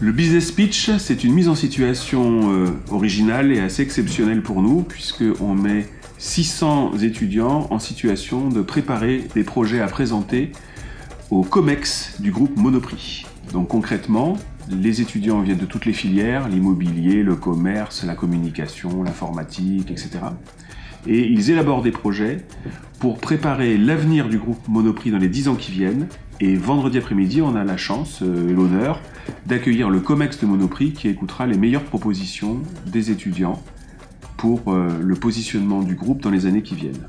Le business pitch, c'est une mise en situation euh, originale et assez exceptionnelle pour nous, puisqu'on met 600 étudiants en situation de préparer des projets à présenter au COMEX du groupe Monoprix. Donc concrètement, les étudiants viennent de toutes les filières, l'immobilier, le commerce, la communication, l'informatique, etc. Et ils élaborent des projets pour préparer l'avenir du groupe Monoprix dans les 10 ans qui viennent. Et vendredi après-midi, on a la chance euh, et l'honneur d'accueillir le COMEX de Monoprix qui écoutera les meilleures propositions des étudiants pour euh, le positionnement du groupe dans les années qui viennent.